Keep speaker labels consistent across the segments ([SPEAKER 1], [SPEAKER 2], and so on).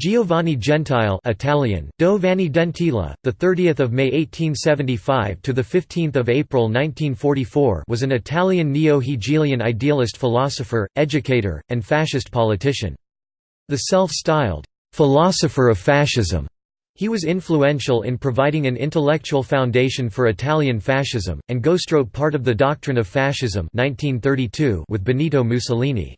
[SPEAKER 1] Giovanni Gentile Italian, Do Vanni Gentile, the 30th of May 1875 to the 15th of April 1944 was an Italian neo-Hegelian idealist philosopher, educator, and fascist politician. The self-styled philosopher of fascism, he was influential in providing an intellectual foundation for Italian fascism and ghostwrote part of the Doctrine of Fascism 1932 with Benito Mussolini.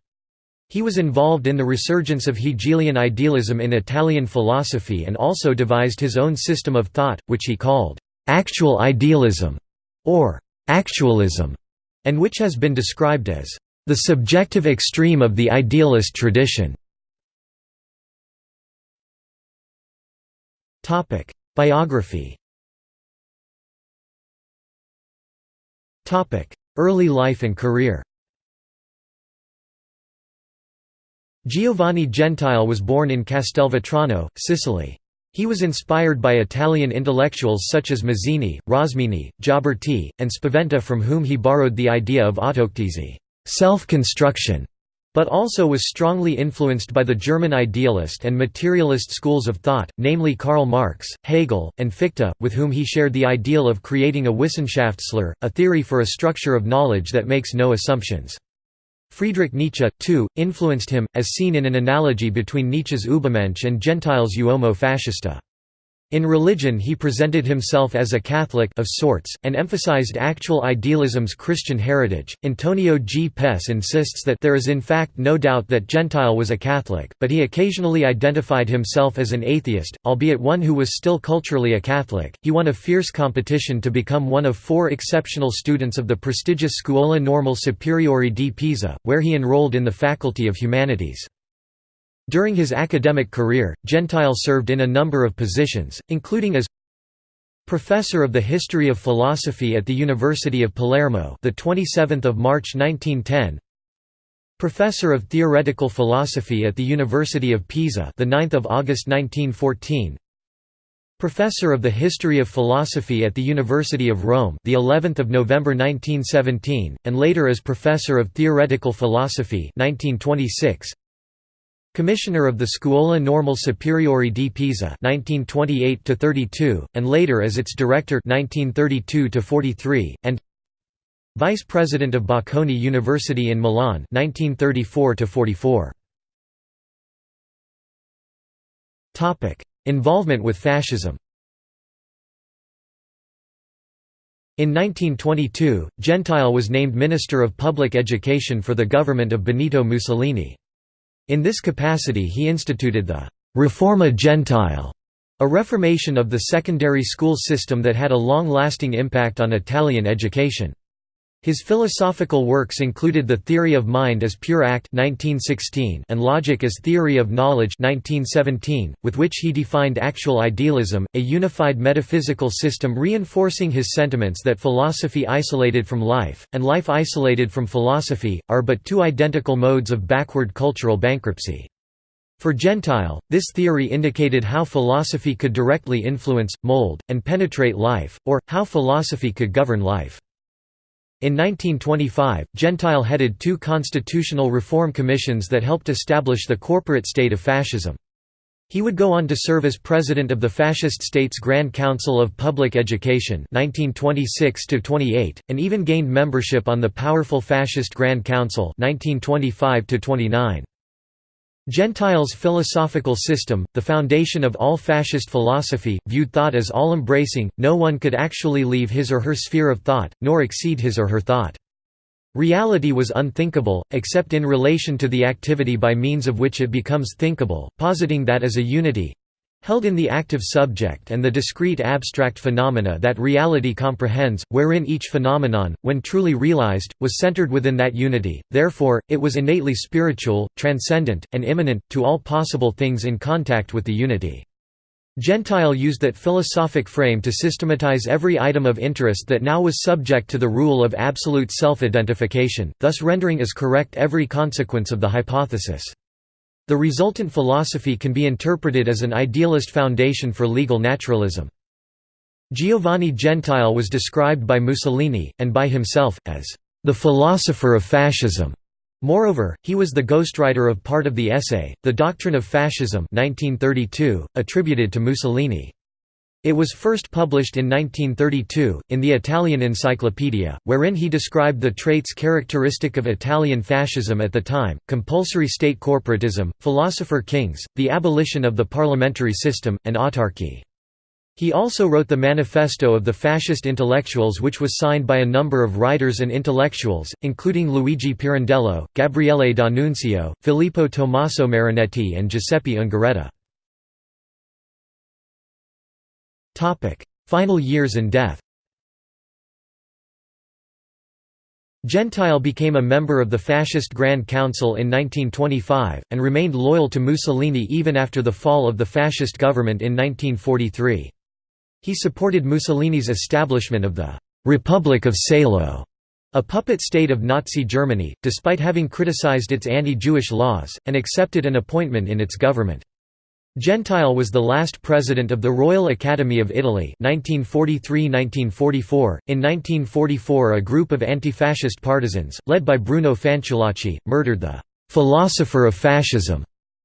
[SPEAKER 1] He was involved in the resurgence of Hegelian idealism in Italian philosophy and also devised his own system of thought, which he called «actual idealism» or «actualism», and which has been described as «the subjective extreme of the idealist tradition». Biography Early life and career Giovanni Gentile was born in Castelvetrano, Sicily. He was inspired by Italian intellectuals such as Mazzini, Rosmini, Gioberti, and Spaventa from whom he borrowed the idea of autoctisi self-construction", but also was strongly influenced by the German idealist and materialist schools of thought, namely Karl Marx, Hegel, and Fichte, with whom he shared the ideal of creating a Wissenschaftslehre, a theory for a structure of knowledge that makes no assumptions. Friedrich Nietzsche, too, influenced him, as seen in an analogy between Nietzsche's Übermensch and Gentile's Uomo Fascista. In religion he presented himself as a Catholic of sorts, and emphasized actual idealism's Christian heritage. Antonio G. Pes insists that there is in fact no doubt that Gentile was a Catholic, but he occasionally identified himself as an atheist, albeit one who was still culturally a Catholic. He won a fierce competition to become one of four exceptional students of the prestigious Scuola Normale Superiore di Pisa, where he enrolled in the Faculty of Humanities. During his academic career, Gentile served in a number of positions, including as Professor of the History of Philosophy at the University of Palermo, the 27th of March 1910. Professor of Theoretical Philosophy at the University of Pisa, the 9th of August 1914. Professor of the History of Philosophy at the University of Rome, the 11th of November 1917, and later as Professor of Theoretical Philosophy 1926. Commissioner of the Scuola Normale Superiore di Pisa 1928 and later as its director 1932 and Vice President of Bocconi University in Milan 1934 Topic: Involvement with fascism. In 1922, Gentile was named Minister of Public Education for the government of Benito Mussolini. In this capacity he instituted the «Riforma Gentile», a reformation of the secondary school system that had a long-lasting impact on Italian education. His philosophical works included The Theory of Mind as Pure Act 1916 and Logic as Theory of Knowledge 1917, with which he defined actual idealism, a unified metaphysical system reinforcing his sentiments that philosophy isolated from life, and life isolated from philosophy, are but two identical modes of backward cultural bankruptcy. For Gentile, this theory indicated how philosophy could directly influence, mold, and penetrate life, or, how philosophy could govern life. In 1925, Gentile headed two constitutional reform commissions that helped establish the corporate state of fascism. He would go on to serve as president of the Fascist States Grand Council of Public Education 1926 and even gained membership on the powerful Fascist Grand Council 1925 -29. Gentile's philosophical system, the foundation of all fascist philosophy, viewed thought as all-embracing, no one could actually leave his or her sphere of thought, nor exceed his or her thought. Reality was unthinkable, except in relation to the activity by means of which it becomes thinkable, positing that as a unity, held in the active subject and the discrete abstract phenomena that reality comprehends, wherein each phenomenon, when truly realized, was centered within that unity, therefore, it was innately spiritual, transcendent, and immanent, to all possible things in contact with the unity. Gentile used that philosophic frame to systematize every item of interest that now was subject to the rule of absolute self-identification, thus rendering as correct every consequence of the hypothesis. The resultant philosophy can be interpreted as an idealist foundation for legal naturalism. Giovanni Gentile was described by Mussolini, and by himself, as the philosopher of fascism. Moreover, he was the ghostwriter of part of the essay, The Doctrine of Fascism 1932, attributed to Mussolini. It was first published in 1932, in the Italian Encyclopedia, wherein he described the traits characteristic of Italian fascism at the time, compulsory state corporatism, philosopher kings, the abolition of the parliamentary system, and autarky. He also wrote the Manifesto of the Fascist Intellectuals which was signed by a number of writers and intellectuals, including Luigi Pirandello, Gabriele D'Annunzio, Filippo Tommaso Marinetti and Giuseppe Ungaretti. Final years and death Gentile became a member of the Fascist Grand Council in 1925, and remained loyal to Mussolini even after the fall of the fascist government in 1943. He supported Mussolini's establishment of the «Republic of Salo», a puppet state of Nazi Germany, despite having criticized its anti-Jewish laws, and accepted an appointment in its government. Gentile was the last president of the Royal Academy of Italy 1943–1944. In 1944 a group of anti-fascist partisans, led by Bruno Fanciullacci, murdered the «philosopher of fascism»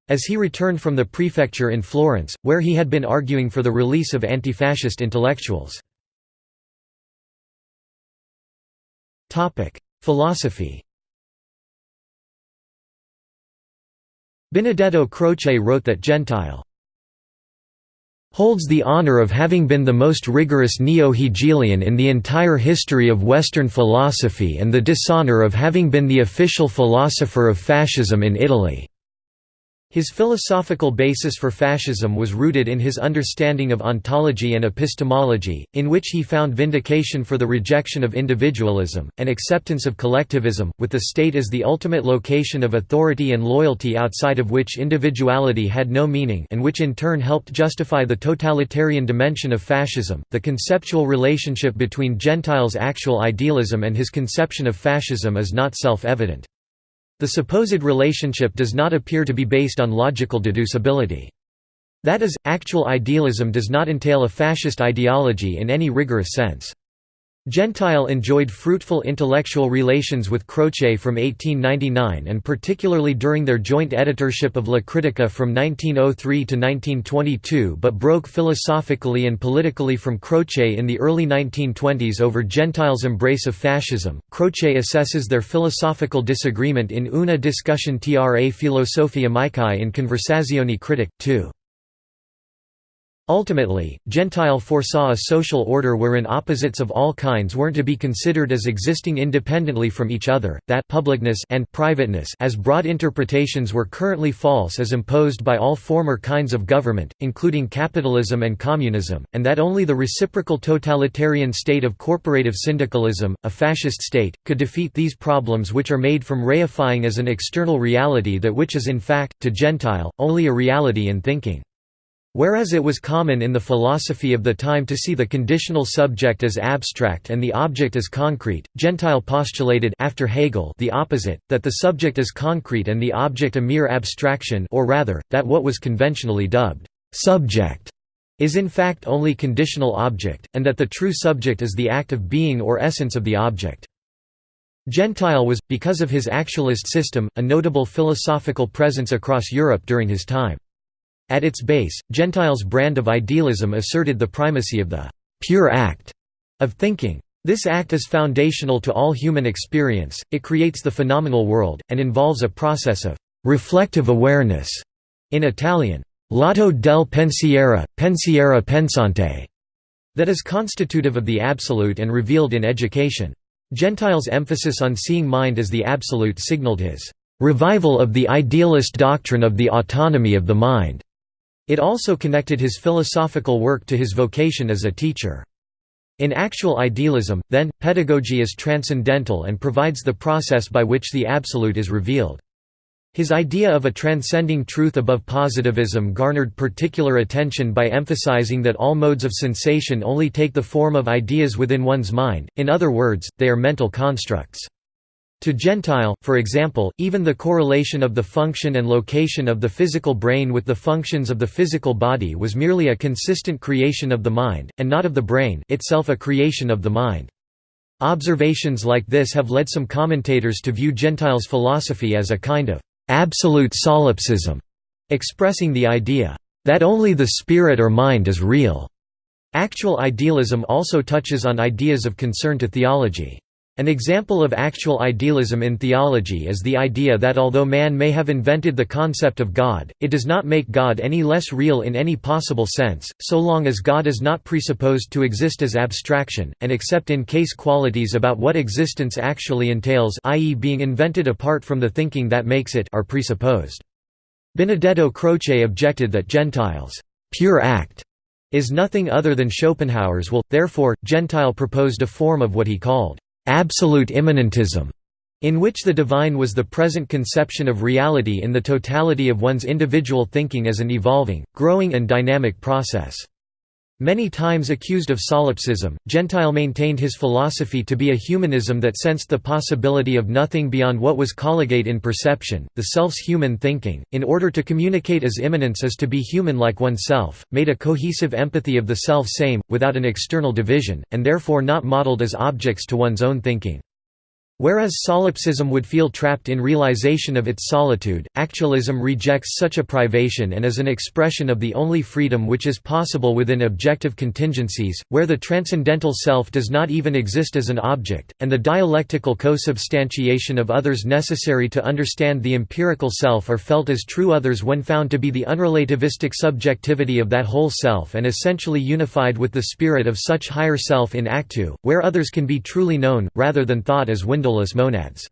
[SPEAKER 1] as he returned from the prefecture in Florence, where he had been arguing for the release of anti-fascist intellectuals. Philosophy Benedetto Croce wrote that Gentile holds the honor of having been the most rigorous neo-Hegelian in the entire history of Western philosophy and the dishonor of having been the official philosopher of fascism in Italy. His philosophical basis for fascism was rooted in his understanding of ontology and epistemology, in which he found vindication for the rejection of individualism, and acceptance of collectivism, with the state as the ultimate location of authority and loyalty outside of which individuality had no meaning and which in turn helped justify the totalitarian dimension of fascism. The conceptual relationship between Gentile's actual idealism and his conception of fascism is not self-evident. The supposed relationship does not appear to be based on logical deducibility. That is, actual idealism does not entail a fascist ideology in any rigorous sense. Gentile enjoyed fruitful intellectual relations with Croce from 1899 and particularly during their joint editorship of La Critica from 1903 to 1922 but broke philosophically and politically from Croce in the early 1920s over Gentile's embrace of fascism. Croce assesses their philosophical disagreement in Una discussion tra filosofie amici in Conversazioni critiche, 2. Ultimately, Gentile foresaw a social order wherein opposites of all kinds weren't to be considered as existing independently from each other, that publicness and privateness as broad interpretations were currently false as imposed by all former kinds of government, including capitalism and communism, and that only the reciprocal totalitarian state of corporative syndicalism, a fascist state, could defeat these problems which are made from reifying as an external reality that which is in fact, to Gentile, only a reality in thinking. Whereas it was common in the philosophy of the time to see the conditional subject as abstract and the object as concrete, Gentile postulated after Hegel the opposite, that the subject is concrete and the object a mere abstraction or rather, that what was conventionally dubbed «subject» is in fact only conditional object, and that the true subject is the act of being or essence of the object. Gentile was, because of his actualist system, a notable philosophical presence across Europe during his time. At its base, Gentile's brand of idealism asserted the primacy of the «pure act» of thinking. This act is foundational to all human experience, it creates the phenomenal world, and involves a process of «reflective awareness» in Italian, «l'atto del pensiero, pensiero pensante» that is constitutive of the absolute and revealed in education. Gentile's emphasis on seeing mind as the absolute signaled his «revival of the idealist doctrine of the autonomy of the mind» It also connected his philosophical work to his vocation as a teacher. In actual idealism, then, pedagogy is transcendental and provides the process by which the absolute is revealed. His idea of a transcending truth above positivism garnered particular attention by emphasizing that all modes of sensation only take the form of ideas within one's mind, in other words, they are mental constructs. To Gentile, for example, even the correlation of the function and location of the physical brain with the functions of the physical body was merely a consistent creation of the mind, and not of the brain itself a creation of the mind. Observations like this have led some commentators to view Gentile's philosophy as a kind of absolute solipsism, expressing the idea that only the spirit or mind is real. Actual idealism also touches on ideas of concern to theology. An example of actual idealism in theology is the idea that although man may have invented the concept of God, it does not make God any less real in any possible sense, so long as God is not presupposed to exist as abstraction, and except in case qualities about what existence actually entails i.e. being invented apart from the thinking that makes it are presupposed. Benedetto Croce objected that Gentile's pure act is nothing other than Schopenhauer's will, therefore, Gentile proposed a form of what he called absolute immanentism, in which the divine was the present conception of reality in the totality of one's individual thinking as an evolving, growing and dynamic process. Many times accused of solipsism, Gentile maintained his philosophy to be a humanism that sensed the possibility of nothing beyond what was colligate in perception, the self's human thinking, in order to communicate as immanence as to be human like oneself, made a cohesive empathy of the self-same, without an external division, and therefore not modeled as objects to one's own thinking. Whereas solipsism would feel trapped in realization of its solitude, actualism rejects such a privation and is an expression of the only freedom which is possible within objective contingencies, where the transcendental self does not even exist as an object, and the dialectical co-substantiation of others necessary to understand the empirical self are felt as true others when found to be the unrelativistic subjectivity of that whole self and essentially unified with the spirit of such higher self in actu, where others can be truly known, rather than thought as window windowless monads.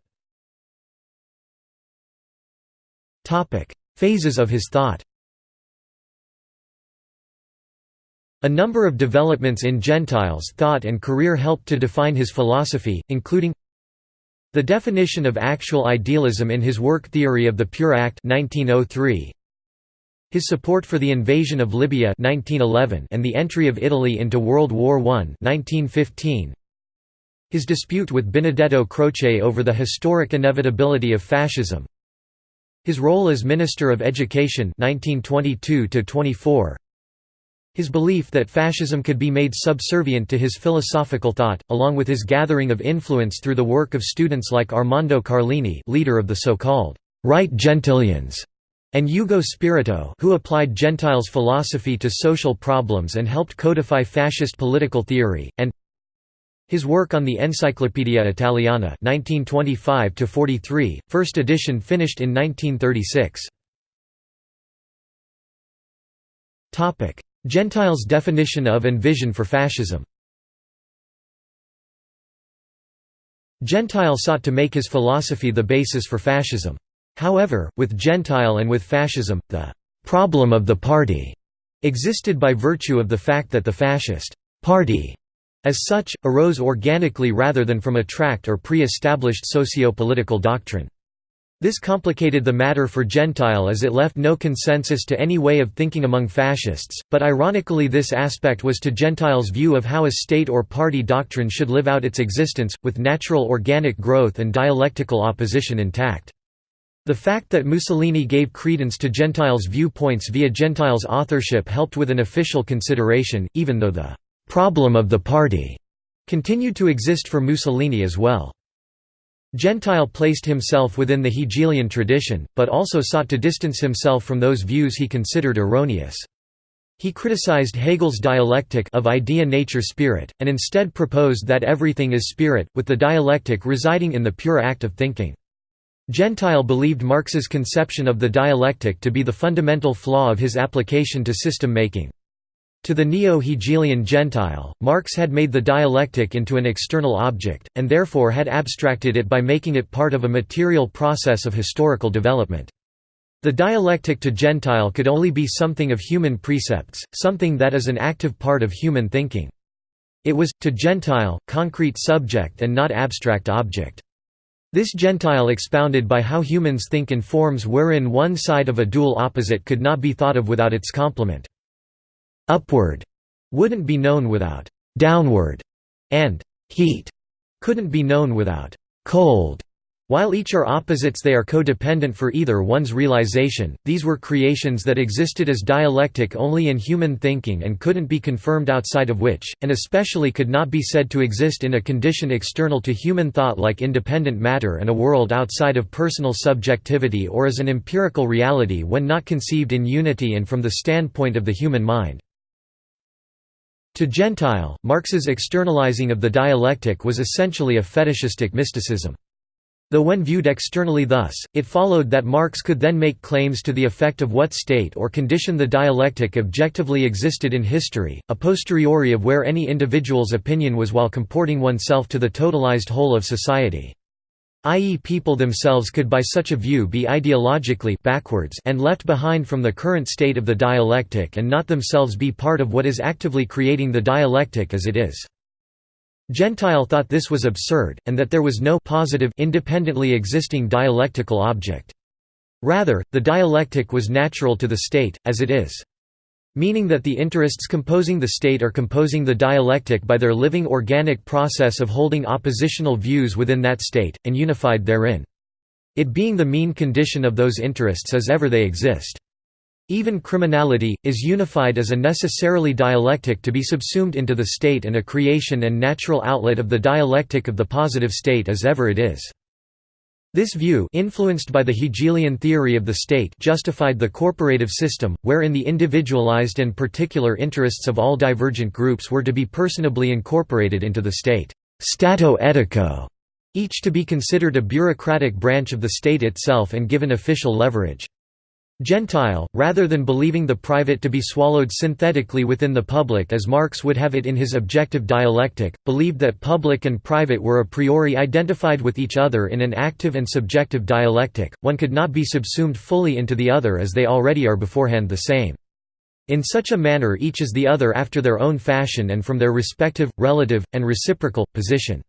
[SPEAKER 1] Phases of his thought. A number of developments in Gentile's thought and career helped to define his philosophy, including the definition of actual idealism in his work Theory of the Pure Act 1903, his support for the invasion of Libya 1911 and the entry of Italy into World War I 1915, his dispute with Benedetto Croce over the historic inevitability of fascism. His role as Minister of Education 1922 His belief that fascism could be made subservient to his philosophical thought, along with his gathering of influence through the work of students like Armando Carlini leader of the so-called «right Gentilians» and Ugo Spirito who applied Gentile's philosophy to social problems and helped codify fascist political theory, and his work on the Enciclopedia Italiana 1925 first edition finished in 1936. Gentile's definition of and vision for fascism Gentile sought to make his philosophy the basis for fascism. However, with Gentile and with fascism, the «problem of the party» existed by virtue of the fact that the fascist «party» as such, arose organically rather than from a tract or pre-established socio-political doctrine. This complicated the matter for Gentile as it left no consensus to any way of thinking among fascists, but ironically this aspect was to Gentile's view of how a state or party doctrine should live out its existence, with natural organic growth and dialectical opposition intact. The fact that Mussolini gave credence to Gentile's viewpoints via Gentile's authorship helped with an official consideration, even though the «problem of the party» continued to exist for Mussolini as well. Gentile placed himself within the Hegelian tradition, but also sought to distance himself from those views he considered erroneous. He criticized Hegel's dialectic of idea-nature-spirit, and instead proposed that everything is spirit, with the dialectic residing in the pure act of thinking. Gentile believed Marx's conception of the dialectic to be the fundamental flaw of his application to system-making. To the neo-Hegelian Gentile, Marx had made the dialectic into an external object, and therefore had abstracted it by making it part of a material process of historical development. The dialectic to Gentile could only be something of human precepts, something that is an active part of human thinking. It was, to Gentile, concrete subject and not abstract object. This Gentile expounded by how humans think in forms wherein one side of a dual opposite could not be thought of without its complement upward wouldn't be known without downward, and heat couldn't be known without cold. While each are opposites they are codependent for either one's realization, these were creations that existed as dialectic only in human thinking and couldn't be confirmed outside of which, and especially could not be said to exist in a condition external to human thought like independent matter and a world outside of personal subjectivity or as an empirical reality when not conceived in unity and from the standpoint of the human mind. To Gentile, Marx's externalizing of the dialectic was essentially a fetishistic mysticism. Though when viewed externally thus, it followed that Marx could then make claims to the effect of what state or condition the dialectic objectively existed in history, a posteriori of where any individual's opinion was while comporting oneself to the totalized whole of society. I.e. people themselves could by such a view be ideologically backwards and left behind from the current state of the dialectic and not themselves be part of what is actively creating the dialectic as it is. Gentile thought this was absurd, and that there was no positive independently existing dialectical object. Rather, the dialectic was natural to the state, as it is. Meaning that the interests composing the state are composing the dialectic by their living organic process of holding oppositional views within that state, and unified therein. It being the mean condition of those interests as ever they exist. Even criminality, is unified as a necessarily dialectic to be subsumed into the state and a creation and natural outlet of the dialectic of the positive state as ever it is. This view influenced by the Hegelian theory of the state justified the corporative system, wherein the individualized and particular interests of all divergent groups were to be personably incorporated into the state stato etico", each to be considered a bureaucratic branch of the state itself and given official leverage. Gentile, rather than believing the private to be swallowed synthetically within the public as Marx would have it in his objective dialectic, believed that public and private were a priori identified with each other in an active and subjective dialectic, one could not be subsumed fully into the other as they already are beforehand the same. In such a manner each is the other after their own fashion and from their respective, relative, and reciprocal, position.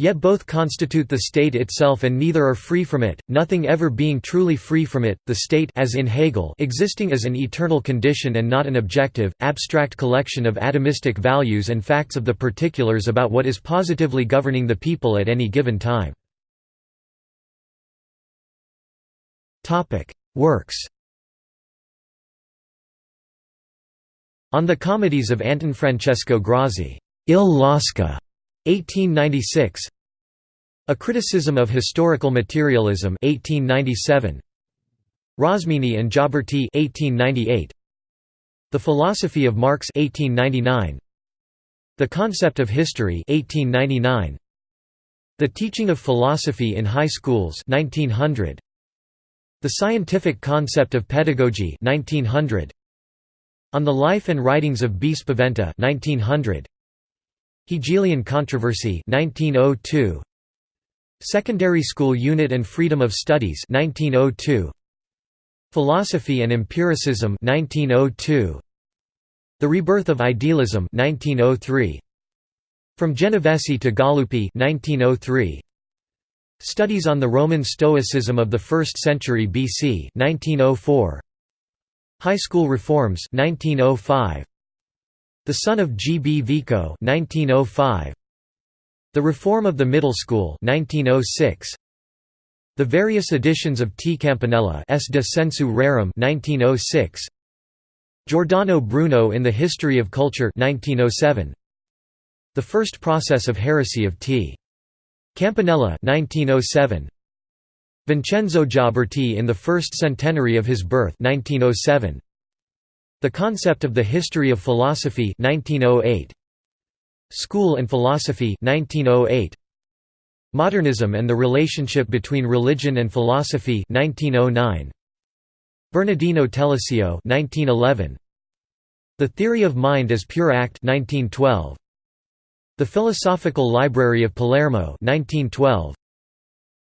[SPEAKER 1] Yet both constitute the state itself and neither are free from it, nothing ever being truly free from it, the state as in Hegel existing as an eternal condition and not an objective, abstract collection of atomistic values and facts of the particulars about what is positively governing the people at any given time. Works On the comedies of Anton Francesco Grazzini, Il Lasca 1896 A Criticism of Historical Materialism 1897 Rosmini and Gioberti 1898 The Philosophy of Marx 1899 The Concept of History 1899 The Teaching of Philosophy in High Schools 1900 The Scientific Concept of Pedagogy 1900 On the Life and Writings of B. Spaventa 1900 Hegelian Controversy 1902 Secondary School Unit and Freedom of Studies 1902 Philosophy and Empiricism 1902 The Rebirth of Idealism 1903 From Genovesi to Galuppi 1903 Studies on the Roman Stoicism of the 1st century BC 1904 High School Reforms 1905 the son of G. B. Vico 1905. The Reform of the Middle School 1906. The various editions of T. Campanella S. de Sensu Rerum 1906. Giordano Bruno in the History of Culture 1907. The First Process of Heresy of T. Campanella 1907. Vincenzo Gioberti in the First Centenary of his birth 1907. The Concept of the History of Philosophy 1908. School and Philosophy 1908. Modernism and the Relationship Between Religion and Philosophy 1909. Bernardino Telesio 1911. The Theory of Mind as Pure Act 1912. The Philosophical Library of Palermo 1912.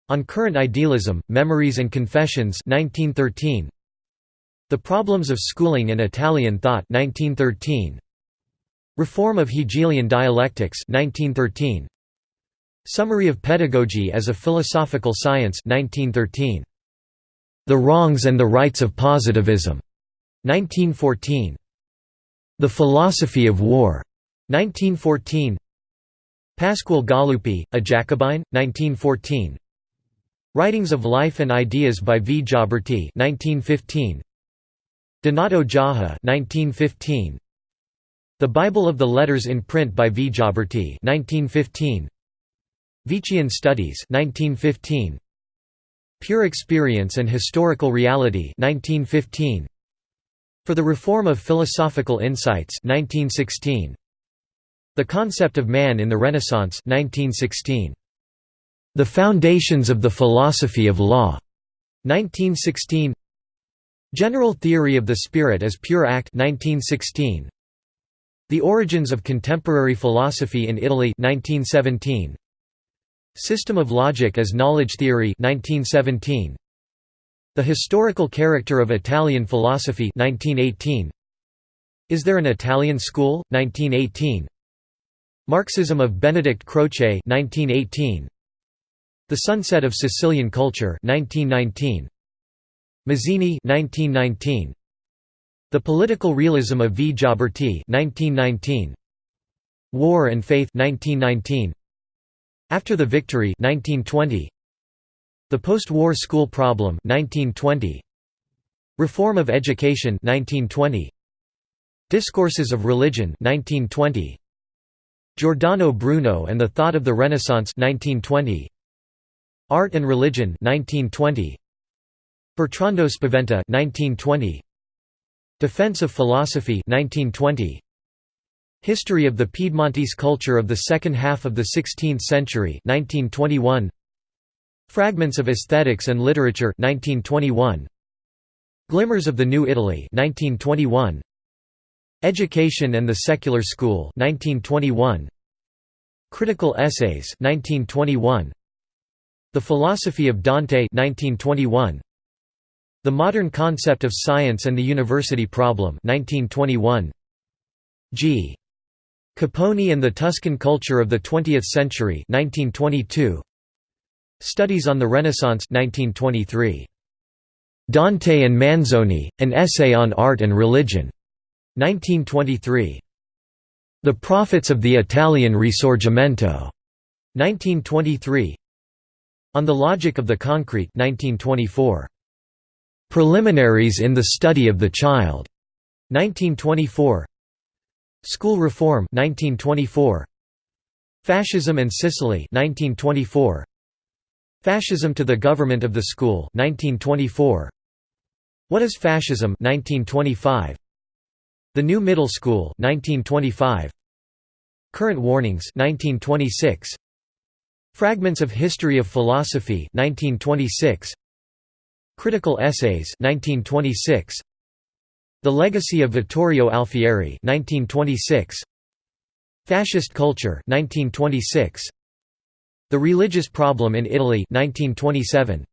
[SPEAKER 1] On Current Idealism, Memories and Confessions 1913. The Problems of Schooling and Italian Thought 1913. Reform of Hegelian Dialectics 1913. Summary of Pedagogy as a Philosophical Science 1913. The Wrongs and the Rights of Positivism 1914. The Philosophy of War 1914. Pasquale Galuppi, a Jacobin, 1914 Writings of Life and Ideas by V. Gioberti 1915. Donato Jaja 1915. The Bible of the Letters in Print by V. Gioberti 1915. Vichian Studies 1915. Pure Experience and Historical Reality 1915. For the Reform of Philosophical Insights 1916. The Concept of Man in the Renaissance 1916. The Foundations of the Philosophy of Law 1916. General Theory of the Spirit as Pure Act 1916. The Origins of Contemporary Philosophy in Italy 1917. System of Logic as Knowledge Theory 1917. The Historical Character of Italian Philosophy 1918. Is There an Italian School? 1918. Marxism of Benedict Croce 1918. The Sunset of Sicilian Culture 1919. Mazzini 1919. The Political Realism of V. Gioberti 1919. War and Faith 1919. After the Victory 1920 The Post-War School Problem 1920 Reform of Education 1920 Discourses of Religion 1920 Giordano Bruno and the Thought of the Renaissance 1920 Art and Religion 1920 Bertrando Spaventa 1920 Defense of Philosophy 1920 History of the Piedmontese culture of the second half of the 16th century 1921 Fragments of Aesthetics and Literature 1921 Glimmers of the New Italy 1921 Education and the Secular School 1921 Critical Essays 1921 The Philosophy of Dante 1921 The Modern Concept of Science and the University Problem 1921 G. Capponi and the Tuscan Culture of the Twentieth Century 1922. Studies on the Renaissance 1923. Dante and Manzoni, An Essay on Art and Religion. 1923. The Prophets of the Italian Risorgimento. 1923. On the Logic of the Concrete 1924. Preliminaries in the Study of the Child. 1924. School Reform 1924 Fascism and Sicily 1924 Fascism to the Government of the School 1924 What is Fascism 1925 The New Middle School 1925 Current Warnings 1926 Fragments of History of Philosophy 1926 Critical Essays 1926 the Legacy of Vittorio Alfieri 1926 Fascist Culture 1926 The Religious Problem in Italy 1927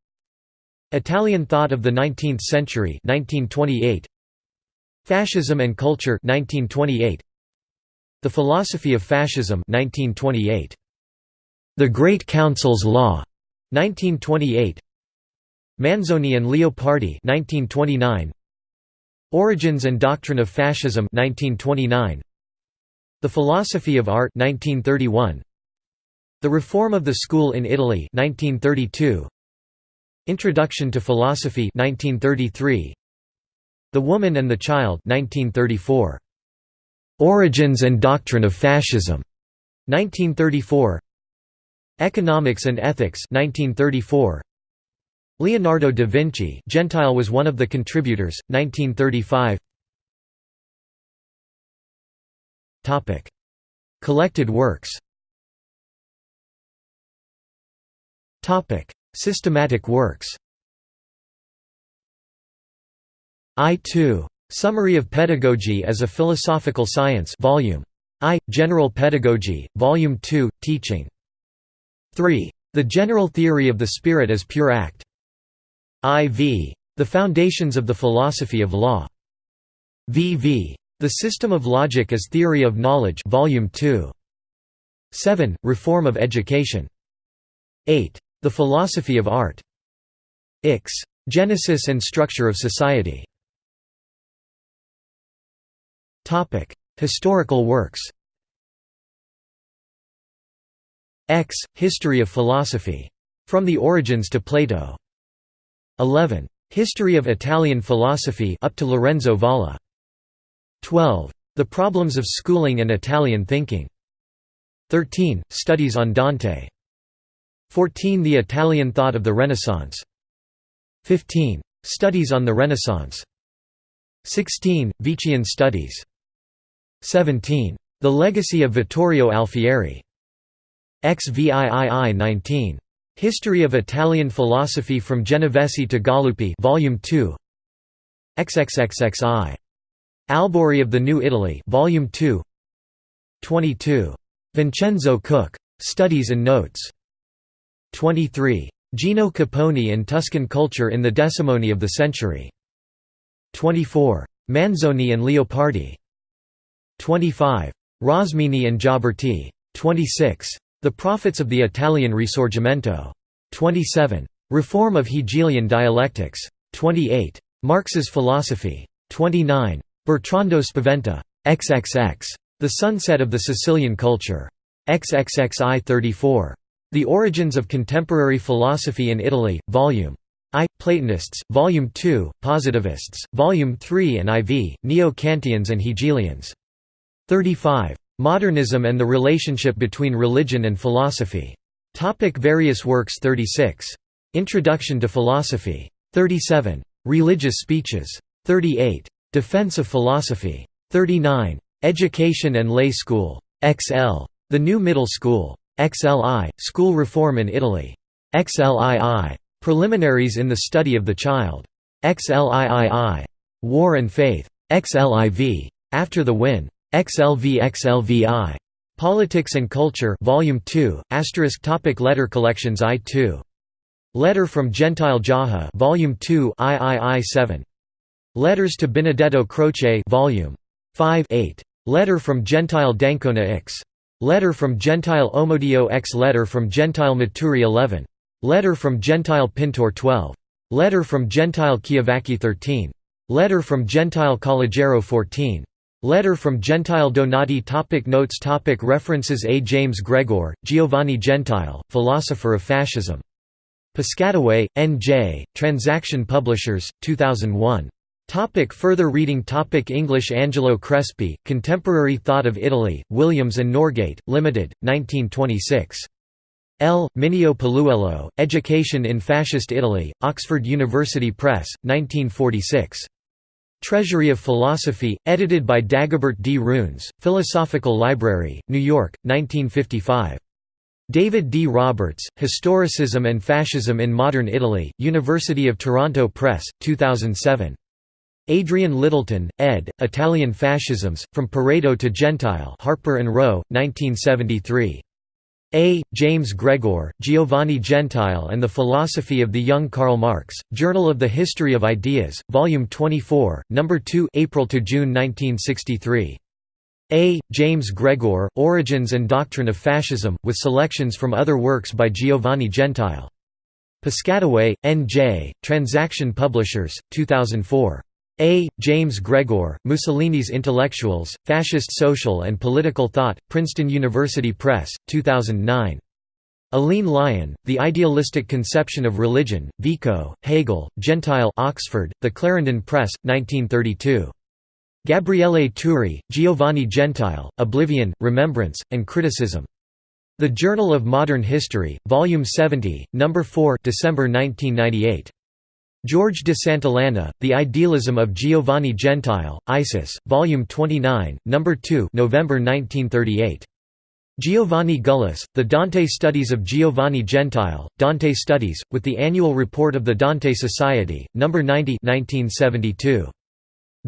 [SPEAKER 1] Italian Thought of the Nineteenth Century 1928 Fascism and Culture 1928 The Philosophy of Fascism 1928 The Great Council's Law 1928 Manzoni and Leopardi 1929 Origins and Doctrine of Fascism 1929 The Philosophy of Art 1931 The Reform of the School in Italy 1932 Introduction to Philosophy 1933 The Woman and the Child 1934 Origins and Doctrine of Fascism 1934 Economics and Ethics 1934 Leonardo da Vinci Gentile was one of the contributors, 1935 Collected works Systematic works I-2. Summary of Pedagogy as a Philosophical Science Volume I. General Pedagogy, Volume 2, Teaching. 3. The General Theory of the Spirit as Pure Act. IV. The Foundations of the Philosophy of Law. VV. The System of Logic as Theory of Knowledge Volume 2. 7. Reform of Education. 8. The Philosophy of Art. Ix. Genesis and Structure of Society. Historical works X. History of Philosophy From the Origins to Plato. 11. History of Italian philosophy up to Lorenzo Valla. 12. The Problems of Schooling and Italian Thinking. 13. Studies on Dante. 14. The Italian Thought of the Renaissance. 15. Studies on the Renaissance. 16. Vician Studies. 17. The Legacy of Vittorio Alfieri. XVIII 19. History of Italian Philosophy from Genovesi to Galuppi Volume 2. XXXXI. Albori of the New Italy Volume 2. 22. Vincenzo Cuoco. Studies and Notes. 23. Gino Capponi and Tuscan Culture in the Decimony of the Century. 24. Manzoni and Leopardi. 25. Rosmini and Gioberti. 26. The Prophets of the Italian Risorgimento. 27. Reform of Hegelian dialectics. 28. Marx's philosophy. 29. Bertrando Spaventa. XXX. The Sunset of the Sicilian Culture. XXXI 34. The Origins of Contemporary Philosophy in Italy, Volume I, Platonists, Volume 2, Positivists, Volume 3 and IV, Neo-Kantians and Hegelians. 35. Modernism and the relationship between religion and philosophy. Topic various works 36. Introduction to Philosophy. 37. Religious Speeches. 38. Defense of Philosophy. 39. Education and Lay School. XL. The New Middle School. XLI. School Reform in Italy. XLII. Preliminaries in the Study of the Child. XLIII. War and Faith. XLIV. After the Win. XLV XLVI. Politics and Culture Volume 2, asterisk topic Letter collections I2. Letter from Gentile Jaja Volume 2 III 7. Letters to Benedetto Croce Volume 5 8. Letter from Gentile D'Ancona X. Letter from Gentile Omodeo X Letter from Gentile Maturi 11. Letter from Gentile Pintor 12. Letter from Gentile Chiavacci 13. Letter from Gentile Calogero 14. Letter from Gentile Donati topic Notes topic References A. James Gregor, Giovanni Gentile, Philosopher of Fascism. Piscataway, N.J., Transaction Publishers, 2001. Topic further reading topic English Angelo Crespi, Contemporary Thought of Italy, Williams and Norgate, Limited, 1926. L. Minio Paluello, Education in Fascist Italy, Oxford University Press, 1946. Treasury of Philosophy, edited by Dagobert D. Runes, Philosophical Library, New York, 1955. David D. Roberts, Historicism and Fascism in Modern Italy, University of Toronto Press, 2007. Adrian Lyttelton, ed., Italian Fascisms, From Pareto to Gentile Harper and Row, 1973. A. James Gregor, Giovanni Gentile and the Philosophy of the Young Karl Marx, Journal of the History of Ideas, Volume 24, No. 2 April to June 1963. A. James Gregor, Origins and Doctrine of Fascism, with selections from other works by Giovanni Gentile. Piscataway, N. J., Transaction Publishers, 2004. A. James Gregor, Mussolini's Intellectuals, Fascist Social and Political Thought, Princeton University Press, 2009. Aline Lion, The Idealistic Conception of Religion, Vico, Hegel, Gentile Oxford, The Clarendon Press, 1932. Gabriele Turi, Giovanni Gentile, Oblivion, Remembrance, and Criticism. The Journal of Modern History, Volume 70, No. 4 December 1998. George de Santillana, The Idealism of Giovanni Gentile, Isis, Volume 29, No. 2 November 1938. Giovanni Gullace, The Dante Studies of Giovanni Gentile, Dante Studies, with the Annual Report of the Dante Society, No. 90 1972.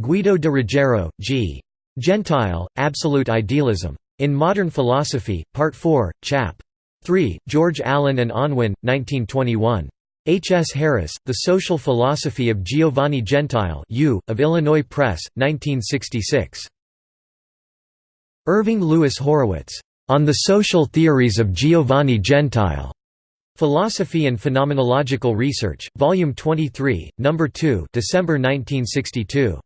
[SPEAKER 1] Guido de Ruggiero, G. Gentile, Absolute Idealism. In Modern Philosophy, Part 4, Chap. 3, George Allen and Unwin, 1921. H. S. Harris, The Social Philosophy of Giovanni Gentile U, of Illinois Press, 1966. Irving Louis Horowitz, "'On the Social Theories of Giovanni Gentile' Philosophy and Phenomenological Research, Volume 23, No. 2 December 1962.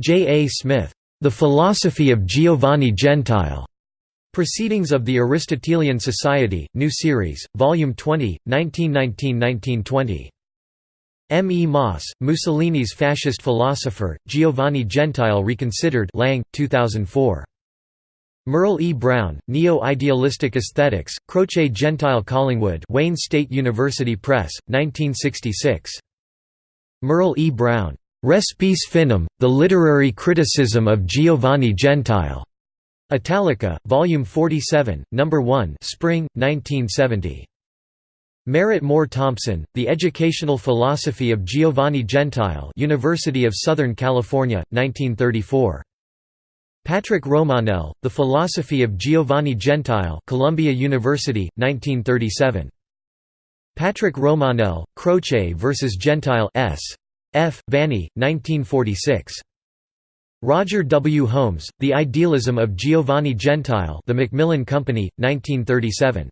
[SPEAKER 1] J. A. Smith, "'The Philosophy of Giovanni Gentile' Proceedings of the Aristotelian Society, New Series, Volume 20, 1919–1920. M. E. Moss, Mussolini's fascist philosopher, Giovanni Gentile Reconsidered Lang, 2004. Merle E. Brown, Neo-Idealistic Aesthetics, Croce Gentile Collingwood Wayne State University Press, 1966. Merle E. Brown, "'Respice Finem, The Literary Criticism of Giovanni Gentile' Italica, Volume 47, No. 1 Spring, 1970. Merritt Moore Thompson, The Educational Philosophy of Giovanni Gentile University of Southern California, 1934. Patrick Romanell, The Philosophy of Giovanni Gentile Columbia University, 1937. Patrick Romanell, Croce vs. Gentile S. F. Vanni, 1946. Roger W. Holmes, The Idealism of Giovanni Gentile The Macmillan Company, 1937.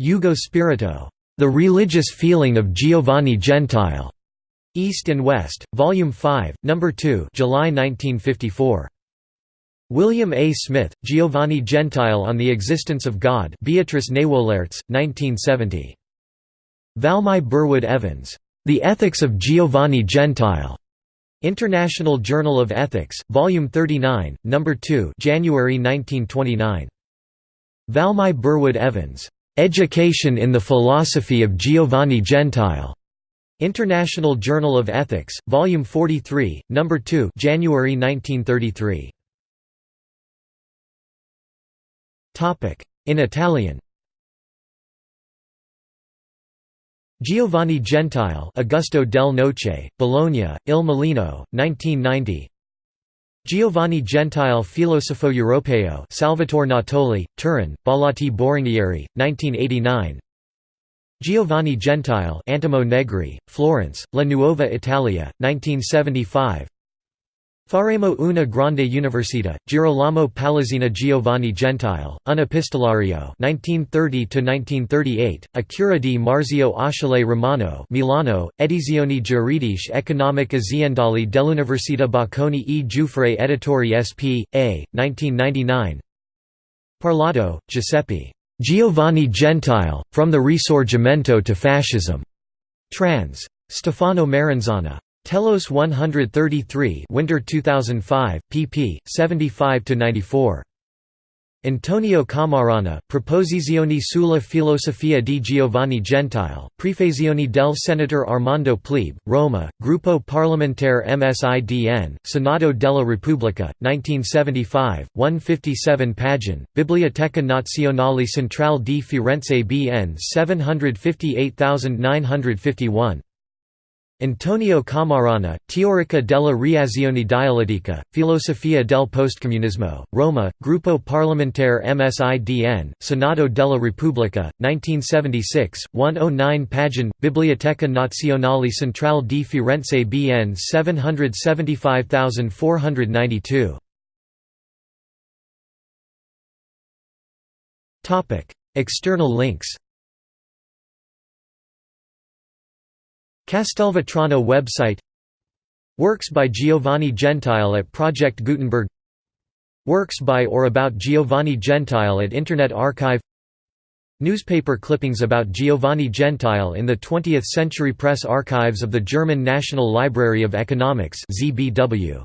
[SPEAKER 1] Ugo Spirito. The Religious Feeling of Giovanni Gentile. East and West, Volume 5, No. 2 July 1954. William A. Smith, Giovanni Gentile on the Existence of God Beatrice Nauwelaerts, 1970. Valmai Burdwood Evans. The Ethics of Giovanni Gentile. International Journal of Ethics, Volume 39, No. 2 January 1929. Valmai Burdwood Evans. "'Education in the Philosophy of Giovanni Gentile' International Journal of Ethics, Volume 43, No. 2 January 1933. In Italian Giovanni Gentile Augusto del Noce, Bologna, Il Mulino, 1990 Giovanni Gentile Filosofo Europeo Salvatore Natoli, Turin, Bollati Boringhieri, 1989 Giovanni Gentile Antimo Negri, Florence, La Nuova Italia, 1975 Faremo una grande università, Girolamo Palazzina Giovanni Gentile, un epistolario 1930–1938, a cura di Marzio Achille Romano Milano, Edizioni Giuridiche Economic Aziendali dell'Università Bocconi e Giuffre Editori sp. a. 1999 Parlato, Giuseppe. Giovanni Gentile, From the Risorgimento to Fascism. Trans. Stefano Maranzana. Telos 133 Winter 2005, pp. 75–94. Antonio Cammarana, Proposizioni sulla filosofia di Giovanni Gentile, Prefazioni del Senatore Armando Plebe, Roma, Gruppo Parlamentare MSIDN, Senato della Repubblica, 1975, 157 pagine, Biblioteca Nazionale Centrale di Firenze BN 758951. Antonio Cammarana, Teorica della reazione dialettica, Filosofia del postcomunismo, Roma, Gruppo Parlamentare MSIDN, Senato della Repubblica, 1976, 109 pagine, Biblioteca Nazionale Centrale di Firenze BN 775492. External links Castelvetrano website Works by Giovanni Gentile at Project Gutenberg Works by or about Giovanni Gentile at Internet Archive Newspaper clippings about Giovanni Gentile in the 20th Century Press Archives of the German National Library of Economics ZBW.